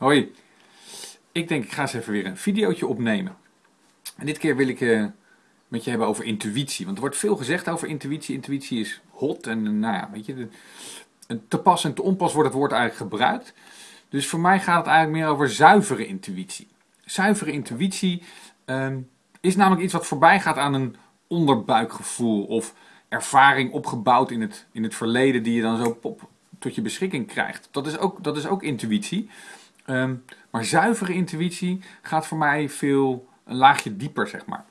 Hoi, ik denk ik ga eens even weer een videootje opnemen. En dit keer wil ik uh, met je hebben over intuïtie. Want er wordt veel gezegd over intuïtie. Intuïtie is hot en uh, nou ja, weet je, de, te pas en te onpas wordt het woord eigenlijk gebruikt. Dus voor mij gaat het eigenlijk meer over zuivere intuïtie. Zuivere intuïtie uh, is namelijk iets wat voorbij gaat aan een onderbuikgevoel of ervaring opgebouwd in het, in het verleden die je dan zo pop, tot je beschikking krijgt. Dat is ook, dat is ook intuïtie. Ehm, maar zuivere intuïtie gaat voor mij veel een laagje dieper, zeg maar.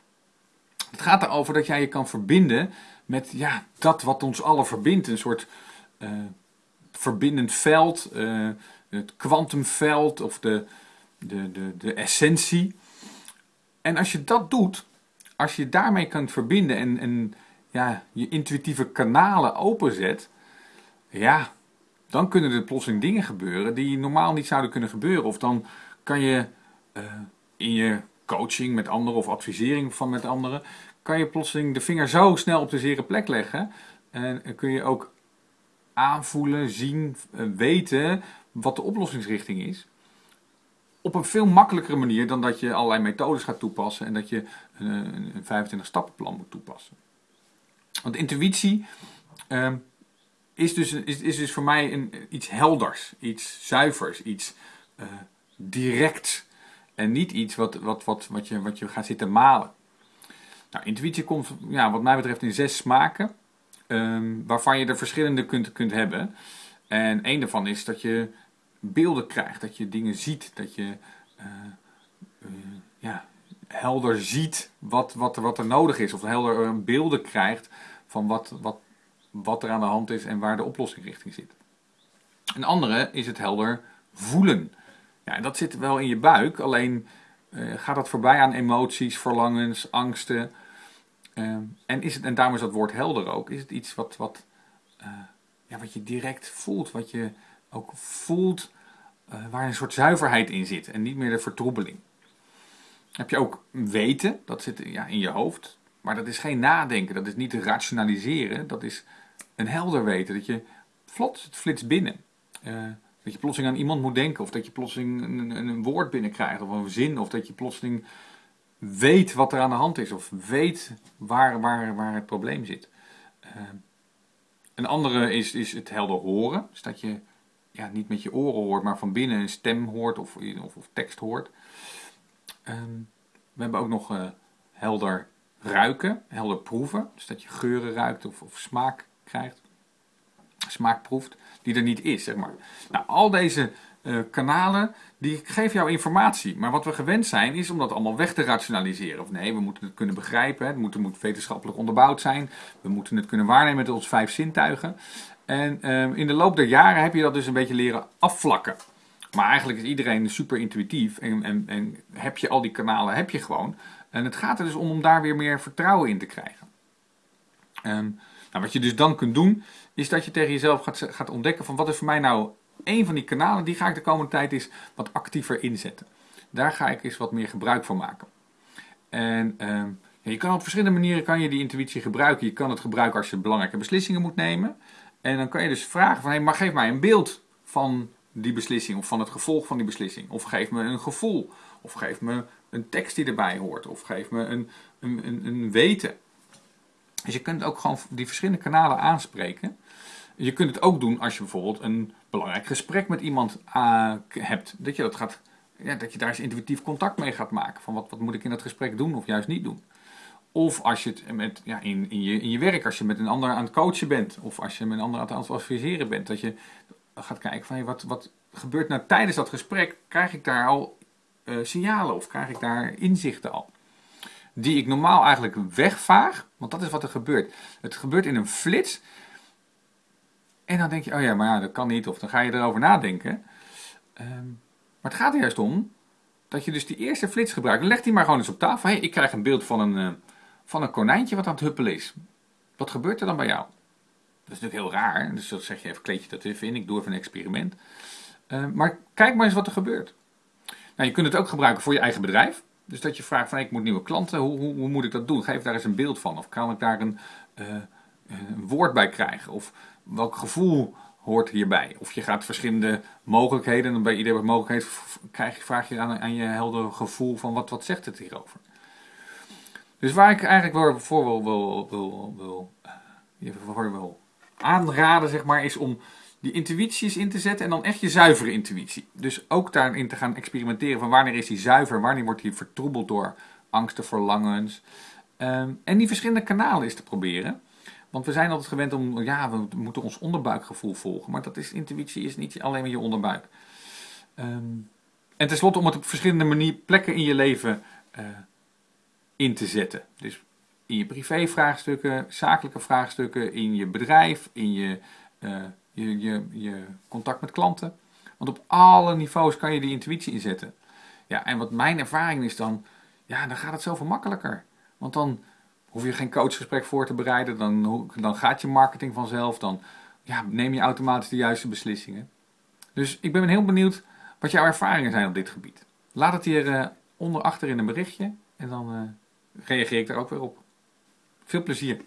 Het gaat erover dat jij je kan verbinden met ja, dat wat ons allen verbindt. Een soort uh, verbindend veld, uh, het kwantumveld of de, de, de, de essentie. En als je dat doet, als je daarmee kunt verbinden en, en ja, je intuïtieve kanalen openzet, ja, dan kunnen er plotseling dingen gebeuren die normaal niet zouden kunnen gebeuren. Of dan kan je uh, in je coaching met anderen of advisering van met anderen, kan je plotseling de vinger zo snel op de zere plek leggen. En kun je ook aanvoelen, zien, uh, weten wat de oplossingsrichting is. Op een veel makkelijkere manier dan dat je allerlei methodes gaat toepassen en dat je een, een 25 stappenplan moet toepassen. Want intuïtie uh, is, dus, is, is dus voor mij een, iets helders, iets zuivers, iets uh, directs. En niet iets wat, wat, wat, wat, je, wat je gaat zitten malen. Nou, intuïtie komt, ja, wat mij betreft, in zes smaken. Um, waarvan je er verschillende kunt, kunt hebben. En één daarvan is dat je beelden krijgt, dat je dingen ziet, dat je uh, uh, ja, helder ziet wat, wat, wat er nodig is. Of helder beelden krijgt van wat, wat, wat er aan de hand is en waar de oplossingrichting zit. Een andere is het helder voelen. Ja, dat zit wel in je buik, alleen uh, gaat dat voorbij aan emoties, verlangens, angsten. Uh, en, is het, en daarom is dat woord helder ook. Is het iets wat, wat, uh, ja, wat je direct voelt, wat je ook voelt, waar een soort zuiverheid in zit en niet meer de vertroebeling. Heb je ook weten, dat zit ja, in je hoofd. Maar dat is geen nadenken, dat is niet rationaliseren, dat is een helder weten. Dat je vlot het flits binnen. Uh, dat je plotseling aan iemand moet denken, of dat je plotseling een, een, woord binnenkrijgt, of een zin, of dat je plotseling weet wat er aan de hand is, of weet waar, waar, waar het probleem zit. Uh, een andere is, is het helder horen. Dus dat je ja, niet met je oren hoort, maar van binnen een stem hoort of, of, of tekst hoort. Um, we hebben ook nog uh, helder ruiken, helder proeven. Dus dat je geuren ruikt of, of smaak krijgt, smaak proeft, die er niet is, zeg maar. Nou, al deze uh, kanalen, die geven jou informatie. Maar wat we gewend zijn, is om dat allemaal weg te rationaliseren. Of nee, we moeten het kunnen begrijpen, het moet, moet wetenschappelijk onderbouwd zijn. We moeten het kunnen waarnemen met onze vijf zintuigen. En uh, in de loop der jaren heb je dat dus een beetje leren afvlakken. Maar eigenlijk is iedereen super intuïtief en, en, en heb je al die kanalen, heb je gewoon. En het gaat er dus om om daar weer meer vertrouwen in te krijgen. Um, nou, wat je dus dan kunt doen, is dat je tegen jezelf gaat, gaat ontdekken van wat is voor mij nou een van die kanalen, die ga ik de komende tijd eens wat actiever inzetten. Daar ga ik eens wat meer gebruik van maken. En ja, je kan op verschillende manieren kan je die intuïtie gebruiken. Je kan het gebruiken als je belangrijke beslissingen moet nemen. En dan kan je dus vragen van, hey, maar geef mij een beeld van die beslissing of van het gevolg van die beslissing. Of geef me een gevoel. Of geef me een tekst die erbij hoort. Of geef me een, een, een, een weten. Dus je kunt ook gewoon die verschillende kanalen aanspreken. Je kunt het ook doen als je bijvoorbeeld een belangrijk gesprek met iemand uh, hebt. Dat je, dat, gaat, ja, dat je daar eens intuïtief contact mee gaat maken. Van wat, wat moet ik in dat gesprek doen of juist niet doen. Of als je het met, ja, in, in, je, in je werk, als je met een ander aan het coachen bent. Of als je met een ander aan het adviseren bent. Dat je gaat kijken van wat, wat gebeurt nou tijdens dat gesprek. Krijg ik daar al uh, signalen of krijg ik daar inzichten al? Die ik normaal eigenlijk wegvaag, want dat is wat er gebeurt. Het gebeurt in een flits. En dan denk je, oh ja, maar ja, dat kan niet. Of dan ga je erover nadenken. Um, maar het gaat er juist om dat je dus die eerste flits gebruikt. Leg die maar gewoon eens op tafel. Hey, ik krijg een beeld van een, uh, van een konijntje wat aan het huppelen is. Wat gebeurt er dan bij jou? Dat is natuurlijk heel raar. Dus dan zeg je even, kleed je dat even in. Ik doe even een experiment. Uh, maar kijk maar eens wat er gebeurt. Nou, je kunt het ook gebruiken voor je eigen bedrijf. Dus dat je vraagt van ik moet nieuwe klanten, hoe, hoe, hoe, moet ik dat doen? Geef daar eens een beeld van. Of kan ik daar een, uh, een woord bij krijgen? Of welk gevoel hoort hierbij. Of je gaat verschillende mogelijkheden, en bij iedere mogelijkheid krijg vraag je aan, aan je helder gevoel van wat, wat zegt het hierover. Dus waar ik eigenlijk voor wil, wil, wil, wil aanraden, zeg maar, is om die intuïties in te zetten en dan echt je zuivere intuïtie. Dus ook daarin te gaan experimenteren van wanneer is die zuiver, wanneer wordt die vertroebeld door angsten, verlangens. Um, en die verschillende kanalen is te proberen. Want we zijn altijd gewend om, ja, we moeten ons onderbuikgevoel volgen. Maar dat is, intuïtie is niet alleen maar je onderbuik. Um, en tenslotte om het op verschillende manier, plekken in je leven uh, in te zetten. Dus in je privévraagstukken, zakelijke vraagstukken, in je bedrijf, in je, uh, je, je, je contact met klanten. Want op alle niveaus kan je die intuïtie inzetten. Ja, en wat mijn ervaring is dan, ja, dan gaat het zoveel makkelijker. Want dan hoef je geen coachgesprek voor te bereiden, dan, dan gaat je marketing vanzelf, dan ja, neem je automatisch de juiste beslissingen. Dus ik ben heel benieuwd wat jouw ervaringen zijn op dit gebied. Laat het hier uh, onder achter in een berichtje en dan uh, reageer ik daar ook weer op. Veel plezier!